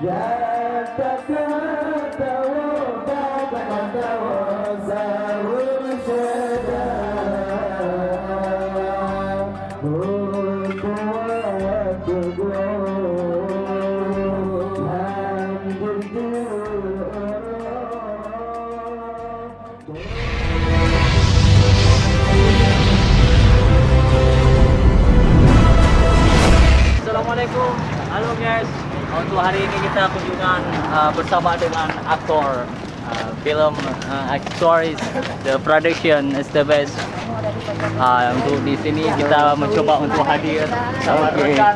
Yeah. Hari ini kita kunjungan uh, bersama dengan aktor uh, film uh, Actors, the production is the best. Uh, untuk di sini kita mencoba untuk hadir sama rekan.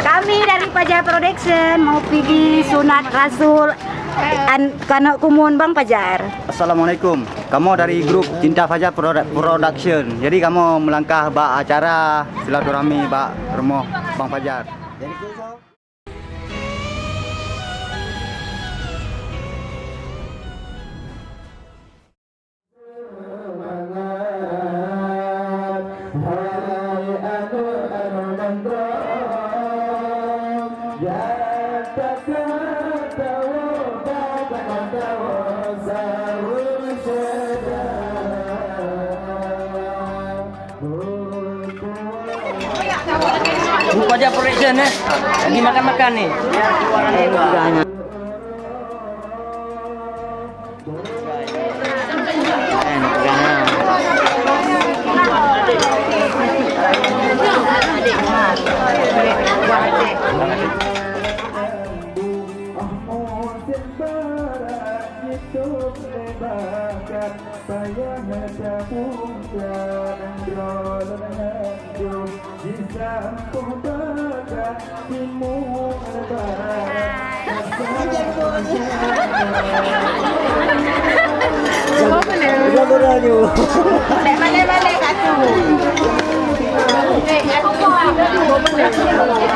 Kami dari Pajar Production mau pergi sunat Rasul an kana kumun Bang Pajar. Assalamualaikum. Kamu dari grup Cinta Fajar Produ- Production. Jadi kamu melangkah bak acara silaturahmi bak rumah Bang Fajar. Jadi Buku aja production eh. Lagi makan-makan nih. Banyak-banyak Banyak-banyak kat tu Banyak-banyak kat tu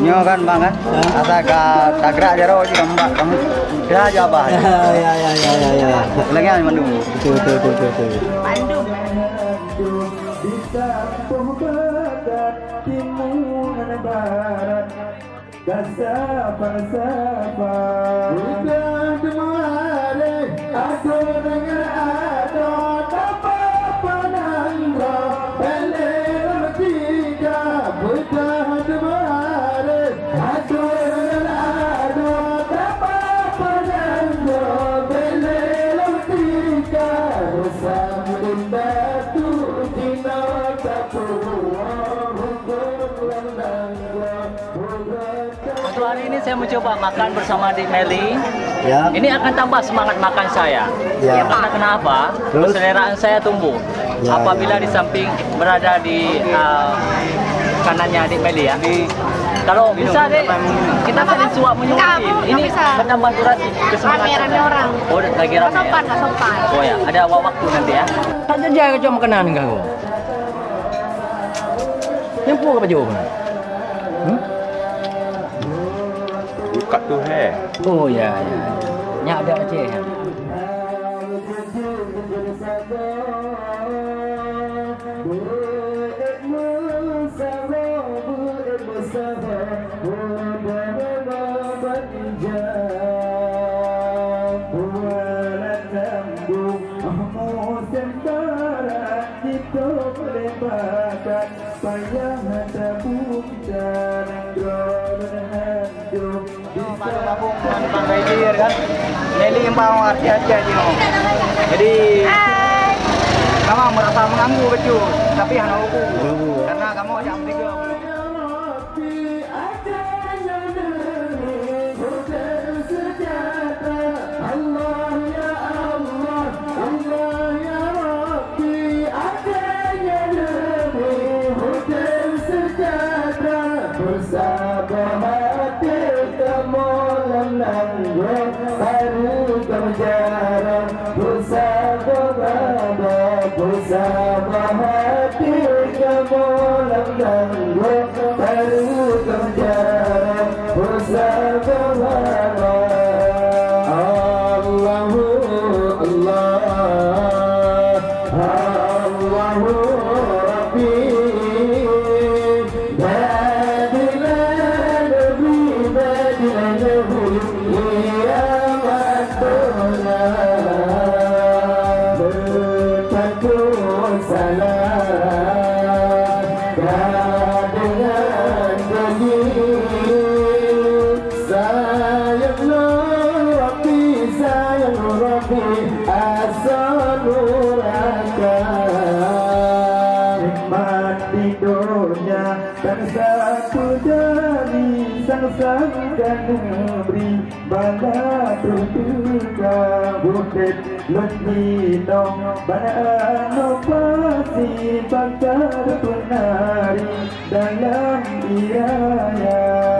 Nyo kan bang kan? Asa ka tagrak jaro juga mbak kamu. Kira aja apa? ya ya ya ya ya Lagi yang mandu. betul betul betul betul Bandung. Untuk mencoba makan bersama Dik Meli. ya Ini akan tambah semangat makan saya. Ya. Karena kenapa? Terus? Keseleraan saya tumbuh. Ya, Apabila ya. di samping berada di uh, kanannya Dik Meli ya. Kalau bisa deh, kita saling suap menyuap. Enggak, Ini menambah durasi kesemangatan. Orang. Oh, lagi Nggak rame. sopan, ya? sopan. Oh ya, ada waktu nanti ya. Tak aku cuma makanan kau. Yang pun apa jawab? Buka tu hai. Oh ya ya. Nyak ada Aceh. ya? Baru Rejir kan. Meli yang mau arti aja Cino. Jadi kamu merasa mengganggu betul, tapi hanya love. Bala tertuka bukit dong. Bana pasti bakar penari dalam iraya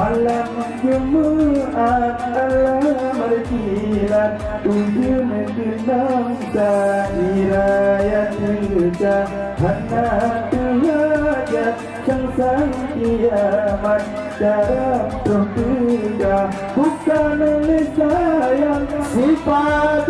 Malamanyamu at alamarikilan Ujung kenang dairayatil jahanatulajat Sangsang kiamat. Dalam roh bukan oleh sayang, Sifat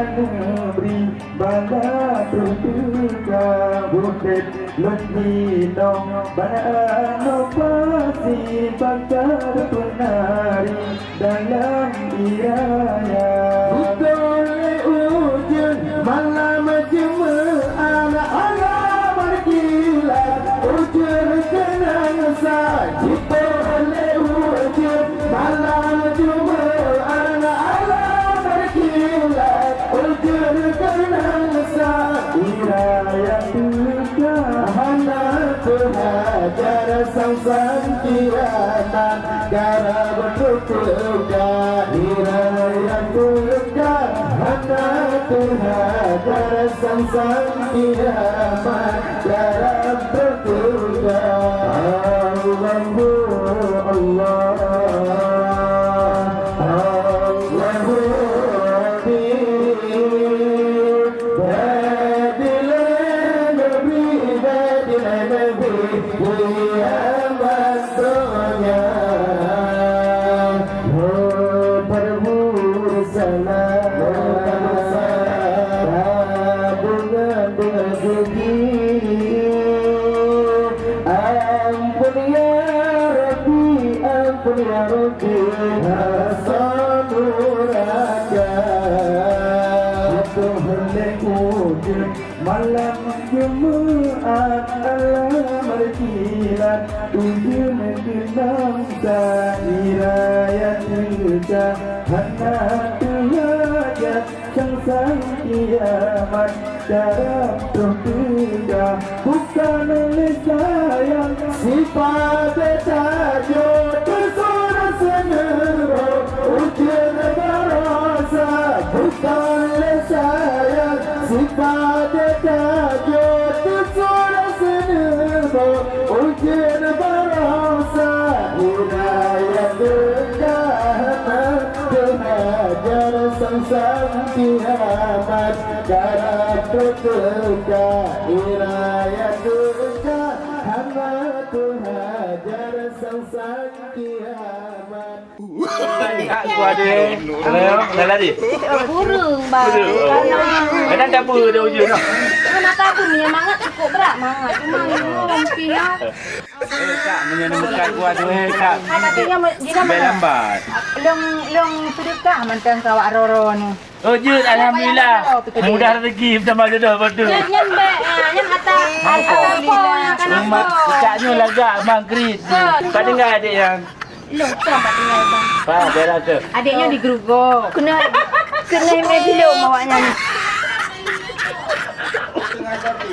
negeri Bala tertuka Bukit lebih dong Bana pasti bakar penari Dalam sang sang kiratan Gara bertutuka Iraya tiga Hana tuhajar sang sang kiamat Gara bertutuka Malam Jumaat Allah berkilat Ujung genam Sairaya tilka Hana tuhajat Sengsang kiamat Darab tertinggal Bukan oleh sayang Sifat tajuk darat terka hidayat terka hamba tuhajar sang sang kiamat. Ada, ada, ada, ada, ada, ada, ada, ada, ada, ada, ada, ada, ada, ada, ada, Kenapa aku punya mangat cukup berat mangat. Cuma ini ya. Eh kak menyembuhkan gua tu eh kak. Katanya dia Sampai lambat. long long sedekah mantan kawak roro ni. Oh jut alhamdulillah. Mudah rezeki bersama jodoh betul. Nyen nyen kata alhamdulillah Mak caknya lagak mangkrit. Kau dengar adik yang tu tak tinggal bang. Faham, dia rasa. Adiknya di grup go. Kena kena main video mawaknya ni. ก็จะปี